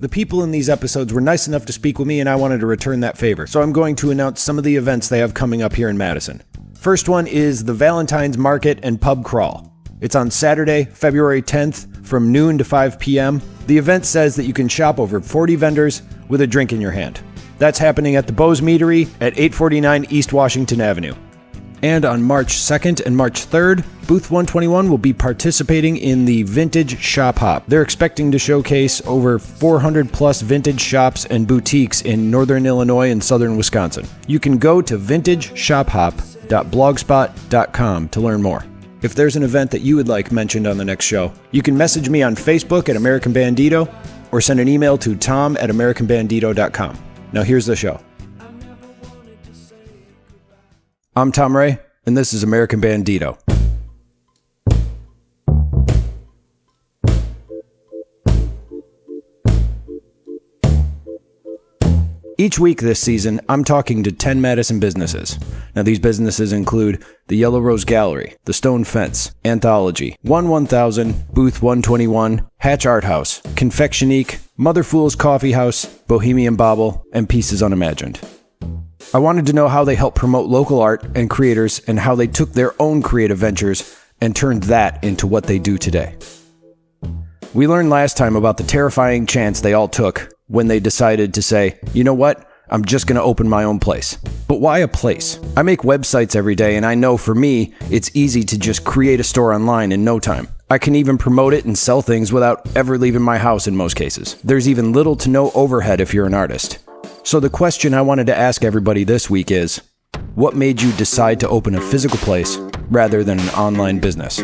The people in these episodes were nice enough to speak with me, and I wanted to return that favor. So I'm going to announce some of the events they have coming up here in Madison. First one is the Valentine's Market and Pub Crawl. It's on Saturday, February 10th from noon to 5 p.m. The event says that you can shop over 40 vendors with a drink in your hand. That's happening at the Bos Meadery at 849 East Washington Avenue. And on March 2nd and March 3rd, Booth 121 will be participating in the Vintage Shop Hop. They're expecting to showcase over 400 plus vintage shops and boutiques in northern Illinois and southern Wisconsin. You can go to vintageshophop.blogspot.com to learn more. If there's an event that you would like mentioned on the next show, you can message me on Facebook at American Bandito or send an email to tom at americanbandito.com. Now here's the show. I'm Tom Ray, and this is American Bandito. Each week this season, I'm talking to 10 Madison businesses. Now, these businesses include the Yellow Rose Gallery, the Stone Fence, Anthology, 1 1000, Booth 121, Hatch Art House, Confectionique, Mother Fool's Coffee House, Bohemian Bauble, and Pieces Unimagined. I wanted to know how they help promote local art and creators and how they took their own creative ventures and turned that into what they do today. We learned last time about the terrifying chance they all took when they decided to say, you know what? I'm just going to open my own place. But why a place? I make websites every day, and I know for me, it's easy to just create a store online in no time. I can even promote it and sell things without ever leaving my house in most cases. There's even little to no overhead if you're an artist. So, the question I wanted to ask everybody this week is what made you decide to open a physical place rather than an online business?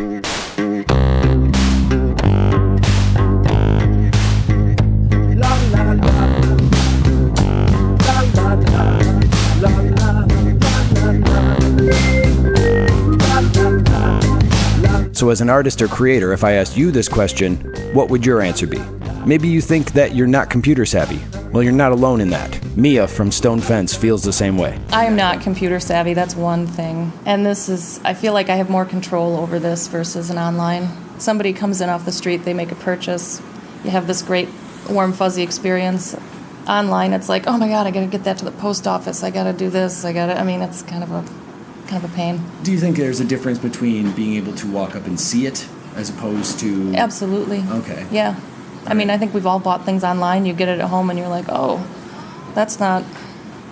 So, as an artist or creator, if I asked you this question, what would your answer be? Maybe you think that you're not computer savvy. Well, you're not alone in that. Mia from Stone Fence feels the same way. I am not computer savvy, that's one thing. And this is, I feel like I have more control over this versus an online. Somebody comes in off the street, they make a purchase, you have this great warm, fuzzy experience. Online, it's like, oh my god, I gotta get that to the post office, I gotta do this, I gotta, I mean, it's kind of a kind of a pain. Do you think there's a difference between being able to walk up and see it as opposed to Absolutely. Okay. Yeah. I mean, I think we've all bought things online. You get it at home, and you're like, "Oh, that's not,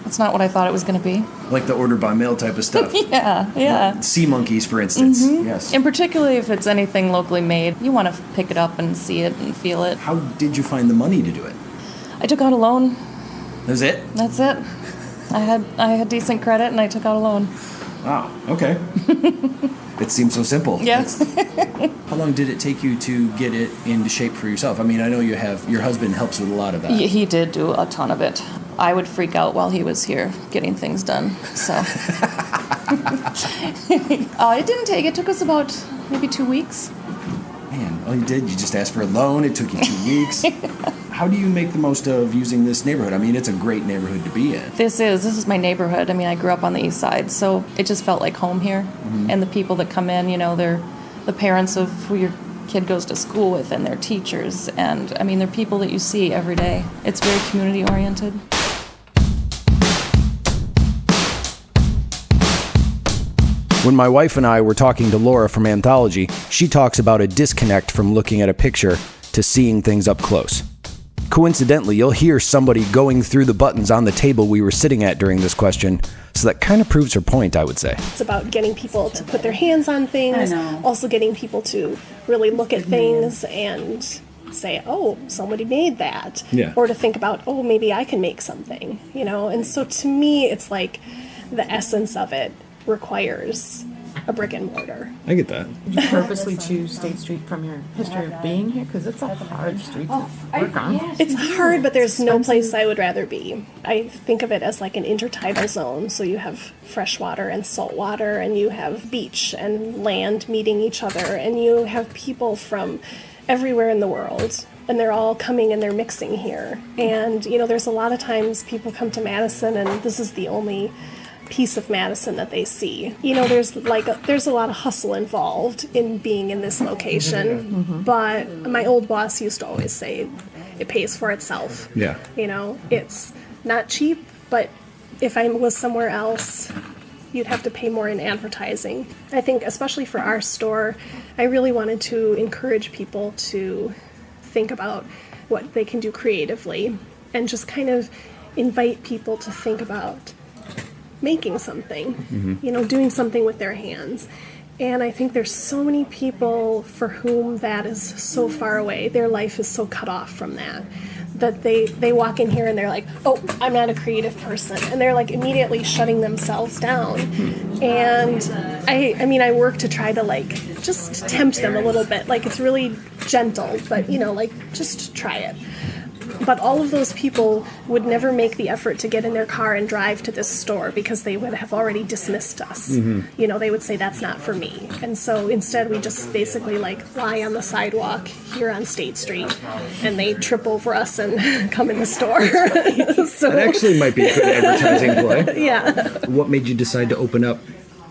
that's not what I thought it was going to be." like the order by mail type of stuff? Yeah, yeah. Sea monkeys, for instance. Mm-hmm. Yes. And particularly if it's anything locally made, you want to pick it up and see it and feel it. How did you find the money to do it? I took out a loan. That's it. That's it. I had I had decent credit, and I took out a loan. Wow. Okay. it seems so simple. Yes. How long did it take you to get it into shape for yourself? I mean, I know you have your husband helps with a lot of that. he, he did do a ton of it. I would freak out while he was here getting things done. So. uh, it didn't take. It took us about maybe two weeks. All you did, you just asked for a loan. It took you two weeks. How do you make the most of using this neighborhood? I mean, it's a great neighborhood to be in. This is this is my neighborhood. I mean, I grew up on the east side, so it just felt like home here. Mm-hmm. And the people that come in, you know, they're the parents of who your kid goes to school with, and their teachers, and I mean, they're people that you see every day. It's very community oriented. When my wife and I were talking to Laura from Anthology, she talks about a disconnect from looking at a picture to seeing things up close. Coincidentally, you'll hear somebody going through the buttons on the table we were sitting at during this question, so that kind of proves her point, I would say. It's about getting people to put their hands on things, also getting people to really look at mhm. things and say, oh, somebody made that. Yeah. Or to think about, oh, maybe I can make something, you know? And so to me, it's like the essence of it requires a brick and mortar. I get that. Did you purposely choose State Street from your history of being here? Because it's a hard street to work on. It's hard, but there's no place I would rather be. I think of it as like an intertidal zone. So you have fresh water and salt water, and you have beach and land meeting each other, and you have people from everywhere in the world. And they're all coming and they're mixing here. And, you know, there's a lot of times people come to Madison, and this is the only piece of Madison that they see. You know, there's like a, there's a lot of hustle involved in being in this location. Mm-hmm. Mm-hmm. But my old boss used to always say, it pays for itself. Yeah. You know, it's not cheap, but if I was somewhere else, you'd have to pay more in advertising. I think, especially for our store, I really wanted to encourage people to think about what they can do creatively and just kind of invite people to think about making something, mm-hmm. you know, doing something with their hands. And I think there's so many people for whom that is so far away. Their life is so cut off from that that they they walk in here and they're like, "Oh, I'm not a creative person." And they're like immediately shutting themselves down. Hmm. And I I mean, I work to try to like just tempt them a little bit. Like it's really gentle, but you know, like just try it. But all of those people would never make the effort to get in their car and drive to this store because they would have already dismissed us. Mm-hmm. You know, they would say that's not for me. And so instead, we just basically like lie on the sidewalk here on State Street, and they trip over us and come in the store. so That actually might be a good advertising play. yeah. What made you decide to open up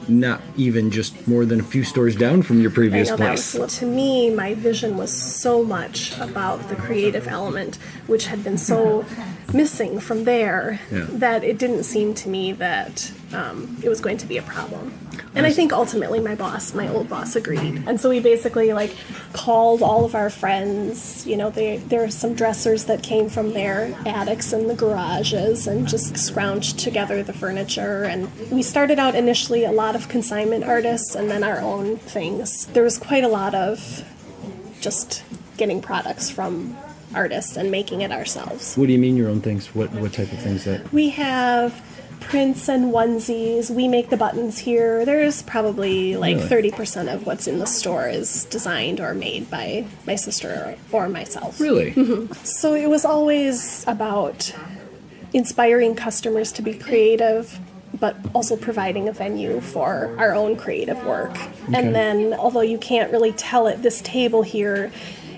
not even just more than a few stores down from your I previous know that place? was, to me, my vision was so much about the creative element, which had been so missing from there, Yeah. that it didn't seem to me that um, it was going to be a problem. And I think ultimately my boss, my old boss, agreed. And so we basically like called all of our friends. You know, they, there are some dressers that came from their attics and the garages, and just scrounged together the furniture. And we started out initially a lot of consignment artists, and then our own things. There was quite a lot of just getting products from artists and making it ourselves. What do you mean your own things? What what type of things that? We have prints and onesies. We make the buttons here. There's probably like Really? 30% of what's in the store is designed or made by my sister or myself. Really? Mm-hmm. So it was always about inspiring customers to be creative, but also providing a venue for our own creative work. Okay. And then, although you can't really tell it, this table here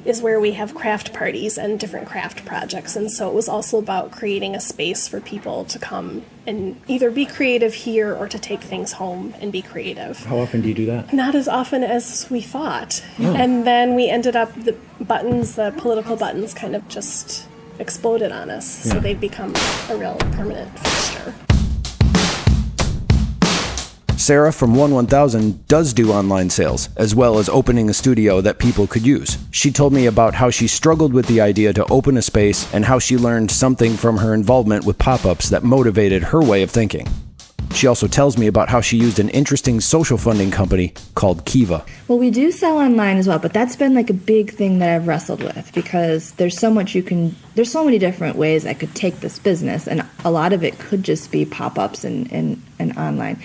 is where we have craft parties and different craft projects. And so it was also about creating a space for people to come and either be creative here or to take things home and be creative How often do you do that? not as often as we thought. Oh. And then we ended up, the buttons, the political buttons, kind of just exploded on us. So they've become a real permanent fixture. Sarah from 1 1000 does do online sales, as well as opening a studio that people could use. She told me about how she struggled with the idea to open a space and how she learned something from her involvement with pop ups that motivated her way of thinking. She also tells me about how she used an interesting social funding company called Kiva. Well, we do sell online as well, but that's been like a big thing that I've wrestled with because there's so much you can, there's so many different ways I could take this business, and a lot of it could just be pop ups and, and, and online.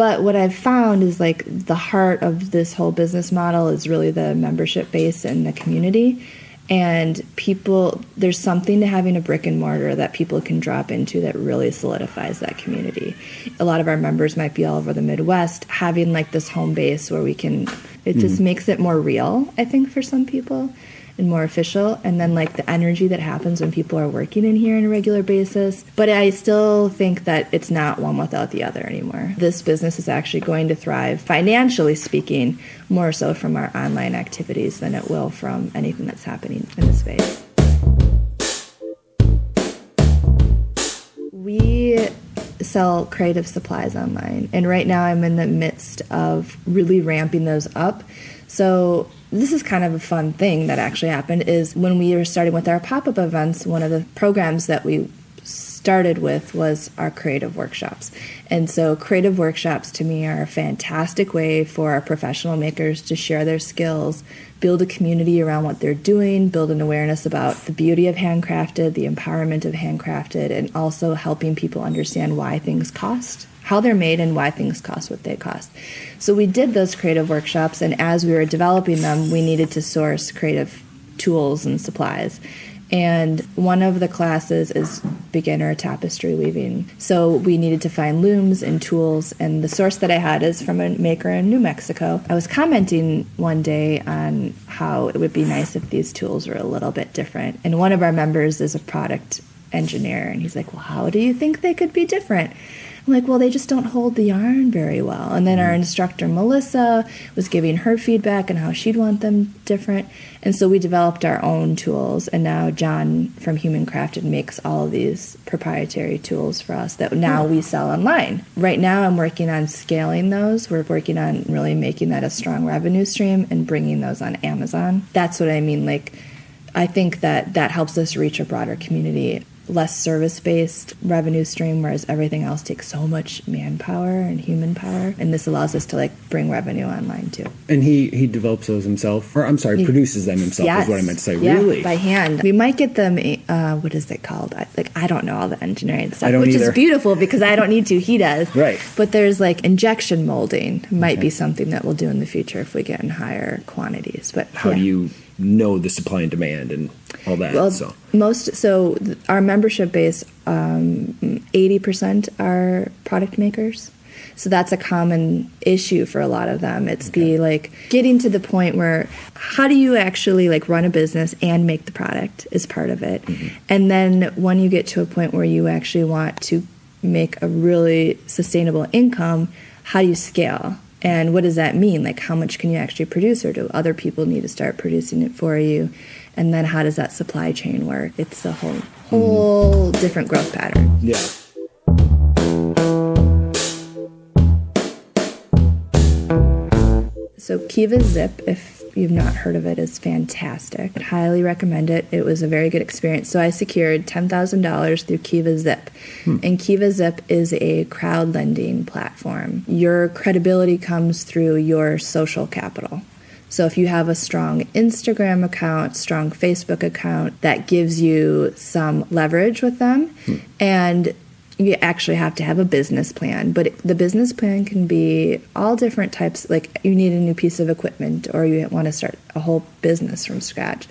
But what I've found is like the heart of this whole business model is really the membership base and the community. And people, there's something to having a brick and mortar that people can drop into that really solidifies that community. A lot of our members might be all over the Midwest, having like this home base where we can, it just mm-hmm. makes it more real, I think, for some people and more official. And then like the energy that happens when people are working in here on a regular basis. But I still think that it's not one without the other anymore. This business is actually going to thrive, financially speaking, more so from our online activities than it will from anything that's happening in the space. We sell creative supplies online, and right now I'm in the midst of really ramping those up. So this is kind of a fun thing that actually happened is when we were starting with our pop-up events, one of the programs that we started with was our creative workshops. And so creative workshops to me are a fantastic way for our professional makers to share their skills, build a community around what they're doing, build an awareness about the beauty of handcrafted, the empowerment of handcrafted, and also helping people understand why things cost how they're made and why things cost what they cost. So we did those creative workshops, and as we were developing them, we needed to source creative tools and supplies. And one of the classes is beginner tapestry weaving. So we needed to find looms and tools, and the source that I had is from a maker in New Mexico. I was commenting one day on how it would be nice if these tools were a little bit different. And one of our members is a product engineer, and he's like, Well, how do you think they could be different? I'm like, well, they just don't hold the yarn very well. And then our mm. instructor, Melissa, was giving her feedback and how she'd want them different. And so we developed our own tools. And now John from Human Crafted makes all of these proprietary tools for us that now we sell online. Right now, I'm working on scaling those. We're working on really making that a strong revenue stream and bringing those on Amazon. That's what I mean. Like, I think that that helps us reach a broader community less service based revenue stream, whereas everything else takes so much manpower and human power. And this allows us to like bring revenue online too. And he he develops those himself, or I'm sorry, He- produces them himself. Is what I meant to say. Yeah, really? by hand. We might get them. Uh, what is it called? I, like I don't know all the engineering stuff, I don't which either. is beautiful because I don't need to. He does. Right. But there's like injection molding might Okay. be something that we'll do in the future if we get in higher quantities. But How yeah. do you know the supply and demand and all that? Well, so most so our membership base, um, eighty percent are product makers. So that's a common issue for a lot of them. It's the like getting to the point where how do you actually like run a business and make the product is part of it. Mm-hmm. And then when you get to a point where you actually want to make a really sustainable income, how do you scale? And what does that mean? Like, how much can you actually produce, or do other people need to start producing it for you? And then, how does that supply chain work? It's a whole whole different growth pattern. yeah. So Kiva Zip, if you've not heard of it, is fantastic. I'd highly recommend it. It was a very good experience. So I secured ten thousand dollars through Kiva Zip, hmm. and Kiva Zip is a crowd lending platform. Your credibility comes through your social capital. So if you have a strong Instagram account, strong Facebook account, that gives you some leverage with them, hmm. and you actually have to have a business plan but the business plan can be all different types like you need a new piece of equipment or you want to start a whole business from scratch.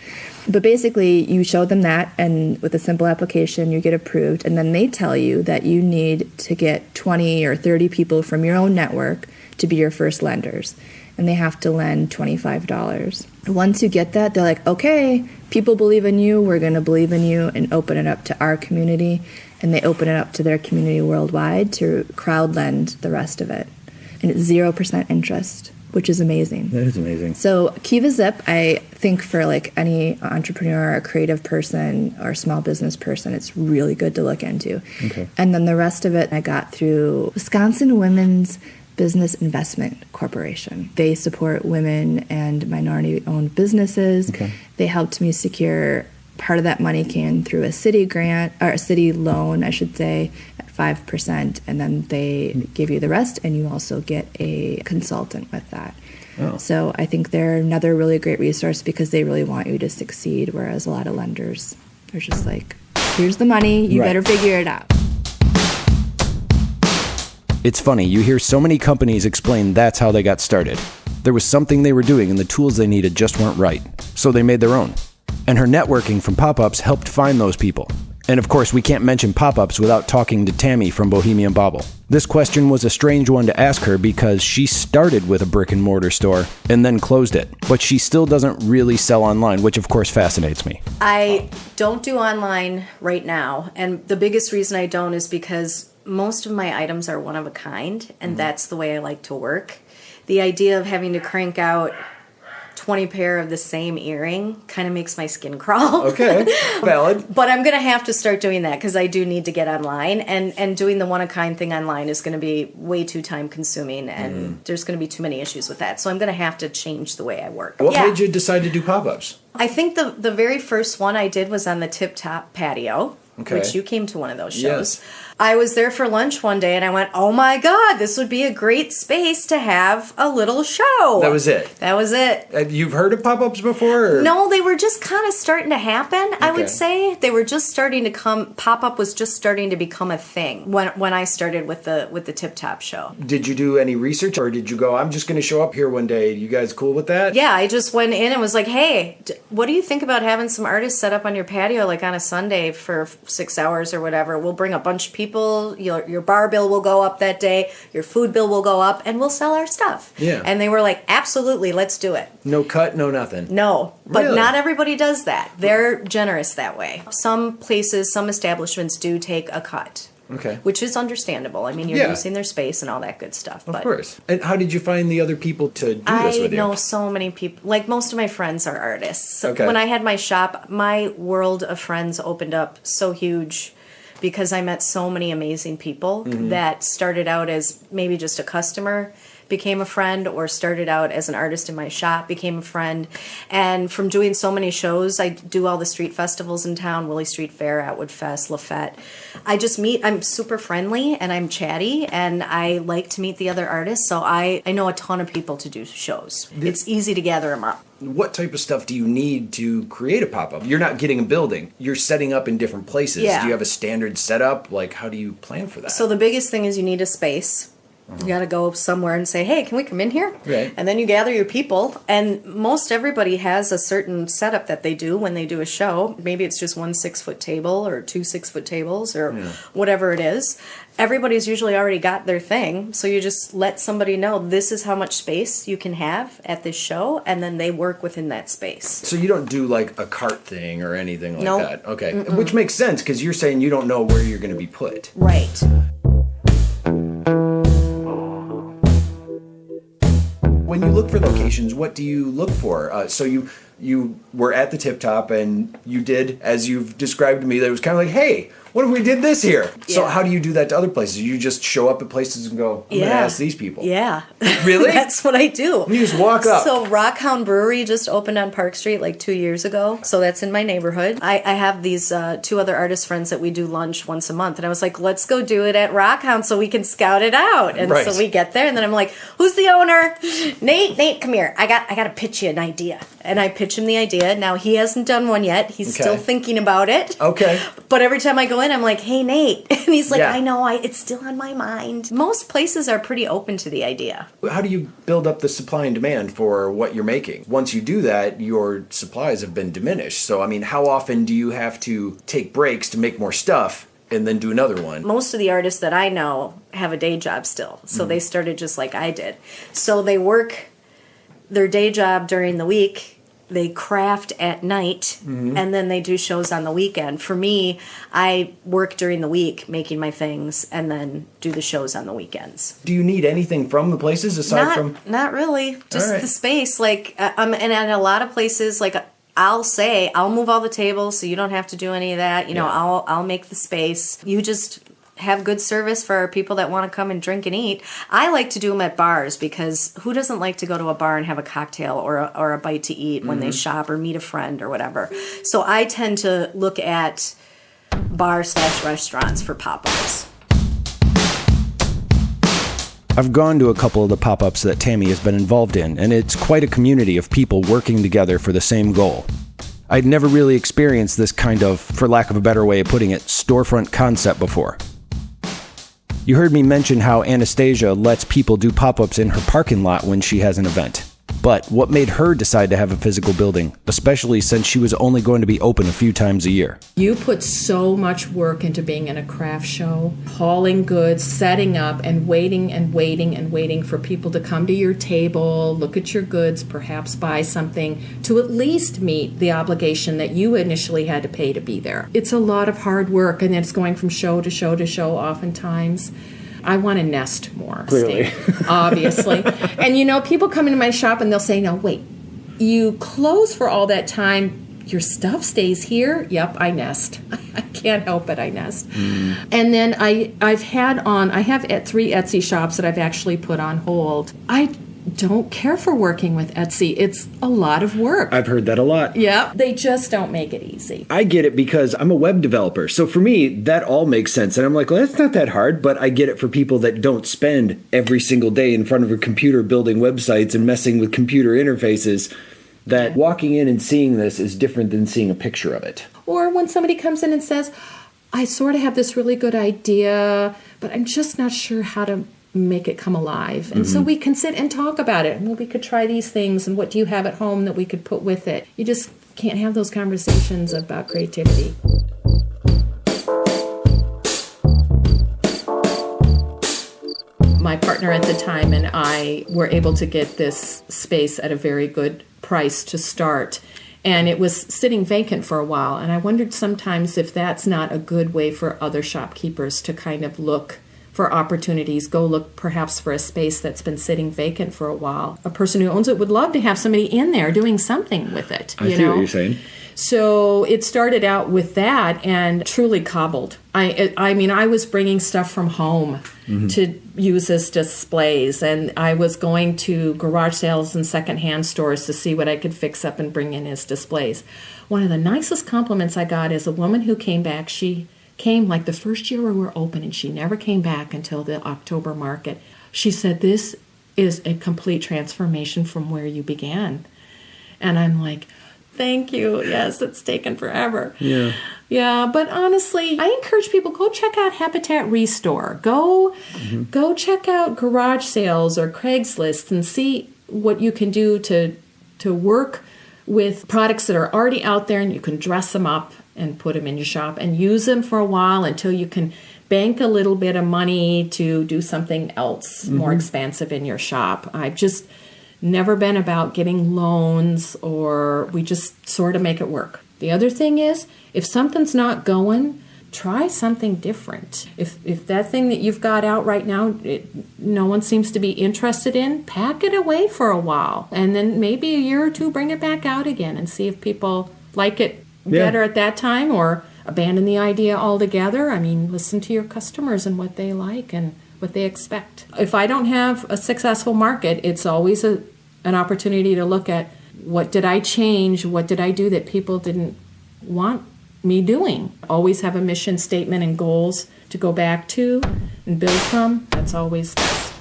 But basically you show them that and with a simple application you get approved and then they tell you that you need to get 20 or 30 people from your own network to be your first lenders and they have to lend $25 once you get that they're like okay people believe in you. We're going to believe in you and open it up to our community and they open it up to their community worldwide to crowd lend the rest of it. And it's 0% interest, which is amazing. That is amazing. So Kiva Zip, I think for like any entrepreneur, or creative person, or small business person, it's really good to look into. Okay. And then the rest of it I got through Wisconsin Women's Business Investment Corporation. They support women and minority-owned businesses. Okay. They helped me secure part of that money came through a city grant or a city loan, I should say, at five percent, and then they give you the rest, and you also get a consultant with that. Oh. So I think they're another really great resource because they really want you to succeed, whereas a lot of lenders are just like, "Here's the money, you Right. better figure it out." It's funny, you hear so many companies explain that's how they got started. There was something they were doing and the tools they needed just weren't right, so they made their own. And her networking from pop ups helped find those people. And of course, we can't mention pop ups without talking to Tammy from Bohemian Bauble. This question was a strange one to ask her because she started with a brick and mortar store and then closed it, but she still doesn't really sell online, which of course fascinates me. I don't do online right now, and the biggest reason I don't is because most of my items are one of a kind, and mm-hmm. that's the way I like to work. The idea of having to crank out 20 pair of the same earring kind of makes my skin crawl. Okay, valid. But I'm gonna have to start doing that because I do need to get online, and and doing the one of kind thing online is gonna be way too time consuming, and mm-hmm. there's gonna be too many issues with that. So I'm gonna have to change the way I work. What Yeah. made you decide to do pop ups? I think the the very first one I did was on the Tip Top patio, Okay. which you came to one of those shows. Yes. I was there for lunch one day and I went, "Oh my god, this would be a great space to have a little show." That was it. That was it. Uh, You've heard of pop ups before? Or? No, they were just kind of starting to happen. I would say they were just starting to come. Pop up was just starting to become a thing when when I started with the with the Tip Top show. Did you do any research or did you go, I'm just going to show up here one day? You guys cool with that? Yeah, I just went in and was like, "Hey, d- what do you think about having some artists set up on your patio like on a Sunday for six hours or whatever? We'll bring a bunch of people. Your your bar bill will go up that day. Your food bill will go up, and we'll sell our stuff." Yeah. And they were like, "Absolutely, let's do it." No cut, no nothing. No, but Really? not everybody does that. They're generous that way. Some places, some establishments do take a cut. Okay. Which is understandable. I mean, you're Yeah. using their space and all that good stuff. But of but course. And how did you find the other people to do this with you? I know so many people. Like most of my friends are artists. So Okay. When I had my shop, my world of friends opened up so huge because I met so many amazing people Mm-hmm. that started out as maybe just a customer became a friend or started out as an artist in my shop became a friend. And from doing so many shows i do all the street festivals in town willie street fair atwood fest lafette. I just meet i'm super friendly and i'm chatty and i like to meet the other artists. So i, I know a ton of people to do shows. It's easy to gather them up what type of stuff do you need to create a pop-up? You're not getting a building. You're setting up in different places. Yeah. do you have a standard setup? Like how do you plan for that? So the biggest thing is you need a space. You got to go somewhere and say, "Hey, can we come in here?" Right. And then you gather your people, and most everybody has a certain setup that they do when they do a show. Maybe it's just one six foot table or two six foot tables or whatever it is. Everybody's usually already got their thing, so you just let somebody know this is how much space you can have at this show, and then they work within that space. so you don't do like a cart thing or anything like Nope. that okay which makes sense because you're saying you don't know where you're going to be put Right. When you look for locations what do you look for? Uh, so you you were at the tip top and you did as you've described to me that it was kind of like hey what if we did this here so how do you do that to other places you just show up at places and go i'm gonna Yeah. ask these people Yeah. Really? That's what I do. You just walk up. So Rockhound Brewery just opened on Park Street like two years ago. So that's in my neighborhood. I, I have these uh, two other artist friends that we do lunch once a month. And I was like, let's go do it at Rockhound so we can scout it out. And Right. so we get there and then I'm like, who's the owner? Nate, Nate, come here. I got I gotta pitch you an idea. And I pitch him the idea. Now he hasn't done one yet. He's still thinking about it. okay But every time I go in, I'm like, "Hey, Nate," and he's like, Yeah. "I know, I it's still on my mind." Most places are pretty open to the idea. how do you build up the supply and demand for what you're making once you do that your supplies have been diminished so i mean how often do you have to take breaks to make more stuff and then do another one Most of the artists that I know have a day job still, so mm-hmm. they started just like I did. So they work their day job during the week. They craft at night and then they do shows on the weekend. For me, I work during the week making my things and then do the shows on the weekends. do you need anything from the places aside not, from not really just right. the space like uh, um, and at a lot of places like i'll say i'll move all the tables so you don't have to do any of that you know Yeah. i'll i'll make the space you just have good service for people that want to come and drink and eat. I like to do them at bars because who doesn't like to go to a bar and have a cocktail or a, or a bite to eat when they mm-hmm. shop or meet a friend or whatever. So I tend to look at bar slash restaurants for pop ups. I've gone to a couple of the pop ups that Tammy has been involved in, and it's quite a community of people working together for the same goal. I'd never really experienced this kind of, for lack of a better way of putting it, storefront concept before. You heard me mention how Anastasia lets people do pop ups in her parking lot when she has an event. But what made her decide to have a physical building, especially since she was only going to be open a few times a year? You put so much work into being in a craft show, hauling goods, setting up, and waiting and waiting and waiting for people to come to your table, look at your goods, perhaps buy something to at least meet the obligation that you initially had to pay to be there. It's a lot of hard work, and it's going from show to show to show oftentimes. I want to nest more. Clearly. Steve, obviously. and you know, people come into my shop and they'll say, no, wait, you close for all that time. Your stuff stays here. Yep i nest. I can't help it. I nest. Mm. And then i i've had on i have at three etsy shops that i've actually put on hold. I don't care for working with etsy it's a lot of work I've heard that a lot. yeah they just don't make it easy I get it because I'm a web developer. So for me, that all makes sense. And I'm like, well, that's not that hard. But I get it for people that don't spend every single day in front of a computer building websites and messing with computer interfaces. That walking in and seeing this is different than seeing a picture of it. Or when somebody comes in and says, I sort of have this really good idea, but I'm just not sure how to make it come alive. And so mm-hmm. we can sit and talk about it. Well, we could try these things, and what do you have at home that we could put with it? You just can't have those conversations about creativity. My partner at the time and I were able to get this space at a very good price to start. and it was sitting vacant for a while. And I wondered sometimes if that's not a good way for other shopkeepers to kind of look for opportunities. Go look perhaps for a space that's been sitting vacant for a while. A person who owns it would love to have somebody in there doing something with it. I you see know? what you're saying. So it started out with that and truly cobbled. I I mean I was bringing stuff from home mm-hmm. to use as displays and I was going to garage sales and secondhand stores to see what I could fix up and bring in as displays. One of the nicest compliments I got is a woman who came back. She came like the first year we were open and she never came back until the October market. She said this is a complete transformation from where you began. And I'm like, thank you. Yes, it's taken forever. Yeah. Yeah, but honestly, I encourage people go check out Habitat Restore. Go mm-hmm. go check out garage sales or Craigslist and see what you can do to to work with products that are already out there and you can dress them up and put them in your shop and use them for a while until you can bank a little bit of money to do something else more mm-hmm. expansive in your shop. I've just never been about getting loans or we just sort of make it work. The other thing is if something's not going, try something different. If if that thing that you've got out right now it, no one seems to be interested in, pack it away for a while and then maybe a year or two bring it back out again and see if people like it Yeah. better at that time or abandon the idea altogether. I mean, listen to your customers and what they like and what they expect. If I don't have a successful market, it's always a, an opportunity to look at what did I change? What did I do that people didn't want me doing? Always have a mission statement and goals to go back to and build from. That's always best.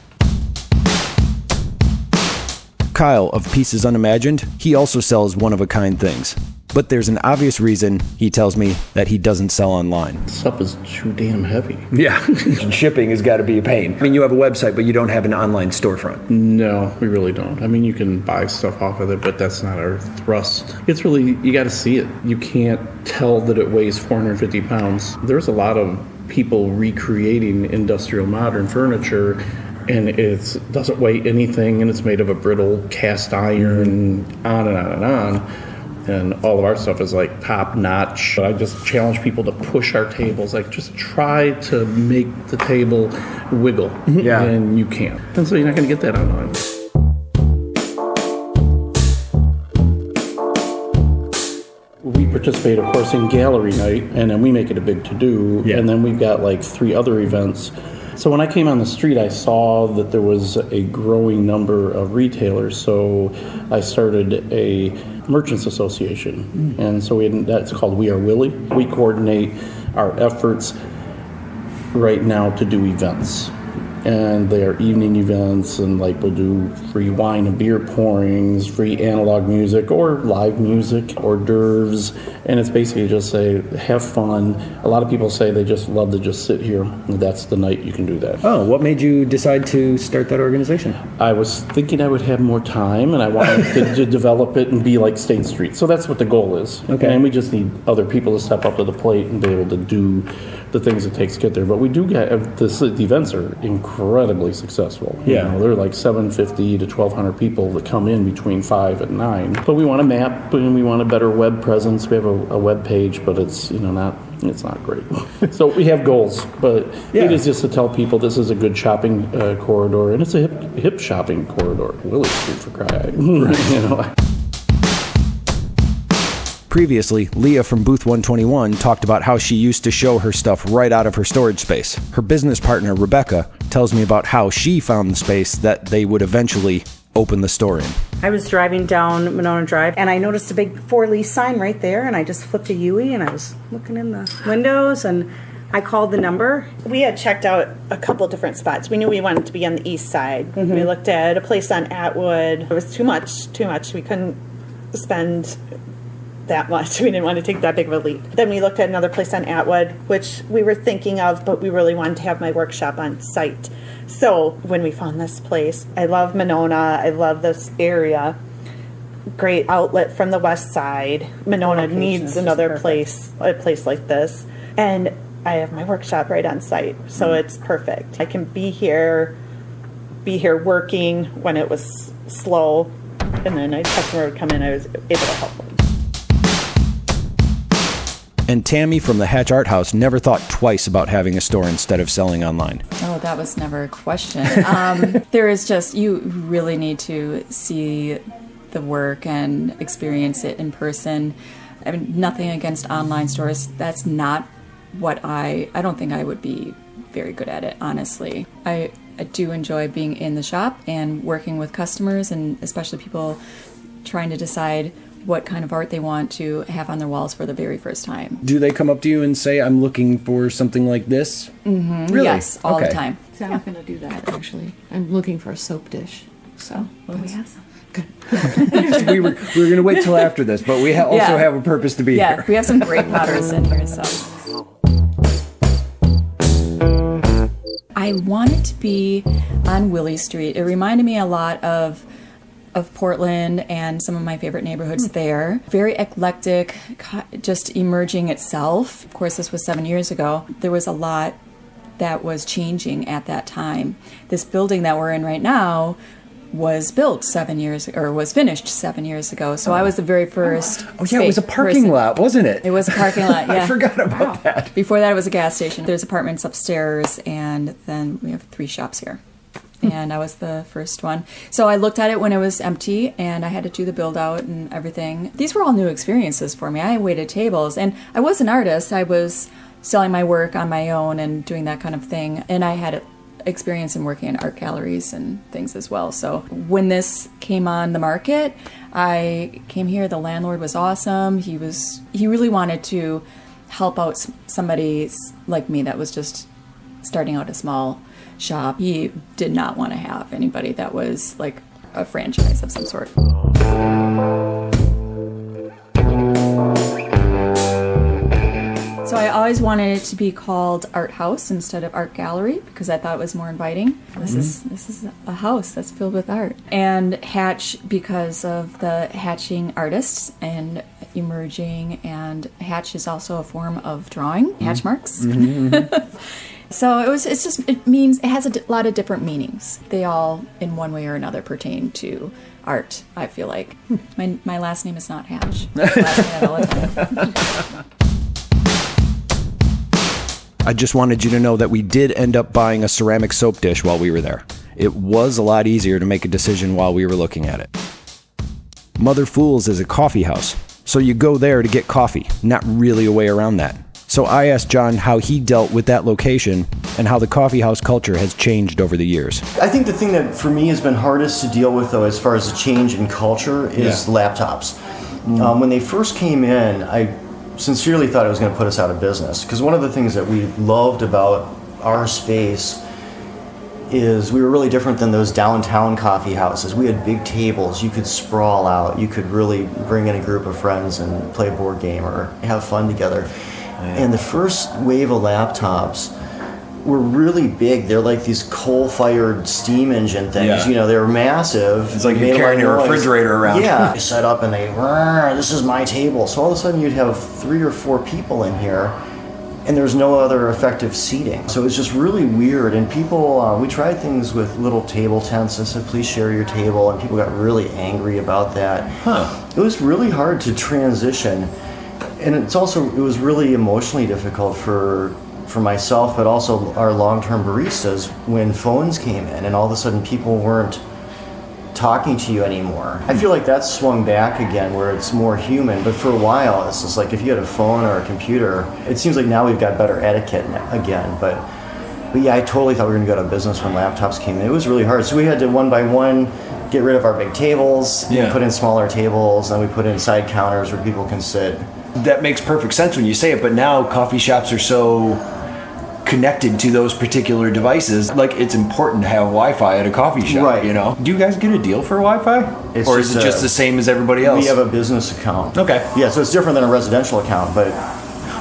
Kyle of Pieces Unimagined, he also sells one of a kind things. But there's an obvious reason he tells me that he doesn't sell online. Stuff is too damn heavy. Yeah. Shipping has got to be a pain. I mean, you have a website, but you don't have an online storefront. No, we really don't. I mean, you can buy stuff off of it, but that's not our thrust. It's really, you got to see it. You can't tell that it weighs 450 pounds. There's a lot of people recreating industrial modern furniture. And it doesn't weigh anything, and it's made of a brittle cast iron, on and on and on. And all of our stuff is like top notch. But I just challenge people to push our tables, like just try to make the table wiggle. Mm-hmm. Yeah. And you can't. And so you're not going to get that online. We participate, of course, in gallery night, and then we make it a big to do. Yeah. And then we've got like three other events. So when I came on the street, I saw that there was a growing number of retailers. So I started a merchants association, hmm. and so we had, that's called We Are Willie. We coordinate our efforts right now to do events. And they are evening events, and like we'll do free wine and beer pourings, free analog music, or live music, hors d'oeuvres. And it's basically just say, have fun. A lot of people say they just love to just sit here. That's the night you can do that. Oh, what made you decide to start that organization? I was thinking I would have more time, and I wanted to, to develop it and be like State Street. So that's what the goal is. Okay. And we just need other people to step up to the plate and be able to do the things it takes to get there. But we do get this, the events are incredibly successful. You Yeah. know, they're like 750 to 1,200 people that come in between five and nine. But we want a map and we want a better web presence. We have a, a web page, but it's you know not it's not great. so we have goals, but Yeah. it is just to tell people this is a good shopping uh, corridor, and it's a hip, hip shopping corridor. Willie Street for cry, you know. Previously, Leah from Booth 121 talked about how she used to show her stuff right out of her storage space. Her business partner, Rebecca, tells me about how she found the space that they would eventually open the store in. I was driving down Monona Drive and I noticed a big for lease sign right there and I just flipped a Yui and I was looking in the windows and I called the number. We had checked out a couple different spots. We knew we wanted to be on the east side. Mm-hmm. We looked at a place on Atwood. It was too much, too much. We couldn't spend that much. We didn't want to take that big of a leap. Then we looked at another place on Atwood, which we were thinking of, but we really wanted to have my workshop on site. So when we found this place, I love Monona. I love this area. Great outlet from the west side. Monona Location needs another place, a place like this. And I have my workshop right on site, so mm. it's perfect. I can be here, be here working when it was slow, and then a customer would come in. I was able to help them. And Tammy from the Hatch Art House never thought twice about having a store instead of selling online. Oh, that was never a question. Um, there is just, you really need to see the work and experience it in person. I mean, nothing against online stores. That's not what I, I don't think I would be very good at it, honestly. I, I do enjoy being in the shop and working with customers and especially people trying to decide what kind of art they want to have on their walls for the very first time. Do they come up to you and say, I'm looking for something like this? Mm-hmm. Really? Yes, all Okay. the time. See, I'm not going to do that actually. I'm looking for a soap dish. So Well, we have some. we were we were going to wait till after this, but we ha- also Yeah. have a purpose to be yeah, here. we have some great powders in here, so. I wanted to be on Willie Street. It reminded me a lot of of Portland and some of my favorite neighborhoods hmm. there. Very eclectic, just emerging itself. Of course, this was seven years ago. There was a lot that was changing at that time. This building that we're in right now was built seven years or was finished seven years ago. So I oh. was the very first. Oh yeah, it was a parking person. lot, wasn't it? It was a parking lot. Yeah, I forgot about that. Before that, it was a gas station. There's apartments upstairs, and then we have three shops here. And I was the first one. So I looked at it when it was empty, and I had to do the build out and everything. These were all new experiences for me. I waited tables, and I was an artist. I was selling my work on my own and doing that kind of thing. And I had experience in working in art galleries and things as well. So when this came on the market, I came here. The landlord was awesome. He was he really wanted to help out somebody like me that was just starting out a small shop. He did not want to have anybody that was like a franchise of some sort. So I always wanted it to be called Art House instead of Art Gallery because I thought it was more inviting. This is mm-hmm. this is a house that's filled with art. And Hatch because of the hatching artists and emerging and Hatch is also a form of drawing, mm-hmm. hatch marks. Mm-hmm. So it was. It's just. It means it has a lot of different meanings. They all, in one way or another, pertain to art. I feel like my my last name is not Hatch. I. I just wanted you to know that we did end up buying a ceramic soap dish while we were there. It was a lot easier to make a decision while we were looking at it. Mother Fools is a coffee house, so you go there to get coffee, not really a way around that. So I asked John how he dealt with that location and how the coffee house culture has changed over the years. I think the thing that for me has been hardest to deal with, though, as far as the change in culture, is Yeah. laptops. Um, when they first came in, I sincerely thought it was going to put us out of business because one of the things that we loved about our space is we were really different than those downtown coffee houses. We had big tables, you could sprawl out, you could really bring in a group of friends and play a board game or have fun together. And the first wave of laptops were really big. They're like these coal-fired steam engine things. Yeah. You know, they were massive. It's like you're carrying a noise. refrigerator around. Yeah, they set up and they, "Rrr, this is my table. So all of a sudden you'd have three or four people in here, and there's no other effective seating. So it's just really weird. And people, uh, we tried things with little table tents and said, please share your table, and people got really angry about that. Huh. It was really hard to transition, and it's also it was really emotionally difficult for for myself, but also our long-term baristas when phones came in, and all of a sudden people weren't talking to you anymore. I feel like that's swung back again where it's more human, but for a while it's just like if you had a phone or a computer, it seems like now we've got better etiquette again, but but yeah, I totally thought we were going to go out of business when laptops came in. It was really hard. So we had to one by one get rid of our big tables, and Yeah. put in smaller tables, and we put in side counters where people can sit. That makes perfect sense when you say it, but now coffee shops are so connected to those particular devices. Like it's important to have Wi-Fi at a coffee shop. Right. You know. Do you guys get a deal for Wi-Fi, It's or is it just just a- the same as everybody else? We have a business account. Okay. Yeah, so it's different than a residential account, but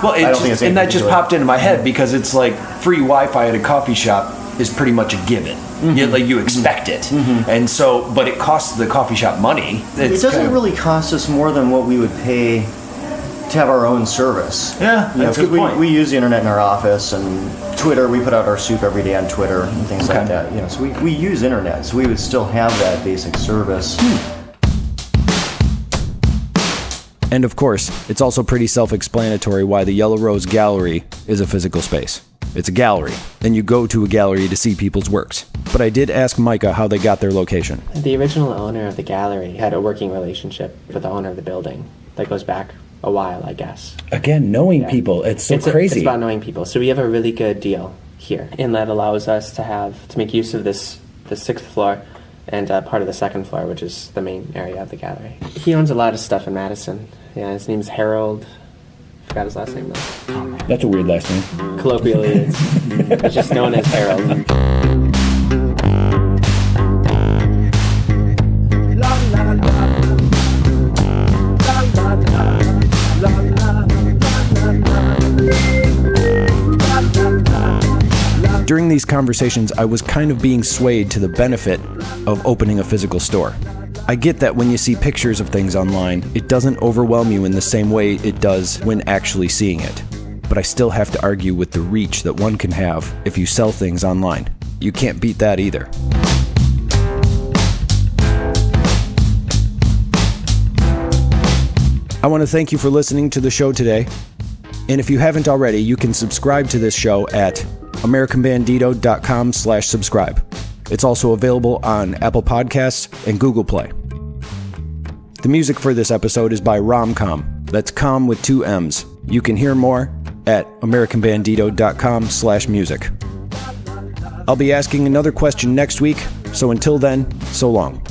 Well, it I don't just, think it's and that just popped into my head because it's like free Wi-Fi at a coffee shop is pretty much a given. Mm-hmm. You, like you expect it, and so, but it costs the coffee shop money. it doesn't kind of- really cost us more than what we would pay to have our own service. Yeah, You know, that's good we, point. we use the internet in our office and Twitter. We put out our soup every day on Twitter and things Okay. like that. You know, so we, we use internet, so we would still have that basic service. Hmm. And of course, it's also pretty self explanatory why the Yellow Rose Gallery is a physical space. It's a gallery, and you go to a gallery to see people's works. But I did ask Micah how they got their location. The original owner of the gallery had a working relationship with the owner of the building that goes back a while, I guess. Again, knowing people, it's so it's a- crazy. it's about knowing people. So we have a really good deal here, and that allows us to have to make use of this the sixth floor and uh, part of the second floor, which is the main area of the gallery. He owns a lot of stuff in Madison. Yeah, his name's Harold. Forgot his last name though. That's a weird last name. Colloquially, it's, it's just known as Harold. During these conversations, I was kind of being swayed to the benefit of opening a physical store. I get that when you see pictures of things online, it doesn't overwhelm you in the same way it does when actually seeing it. But I still have to argue with the reach that one can have if you sell things online. You can't beat that either. I want to thank you for listening to the show today. And if you haven't already, you can subscribe to this show at americanbandito.com slash subscribe. It's also available on Apple Podcasts and Google Play. The music for this episode is by Romcomm. That's com with two M's. You can hear more at americanbandito.com slash music. I'll be asking another question next week, so until then, so long.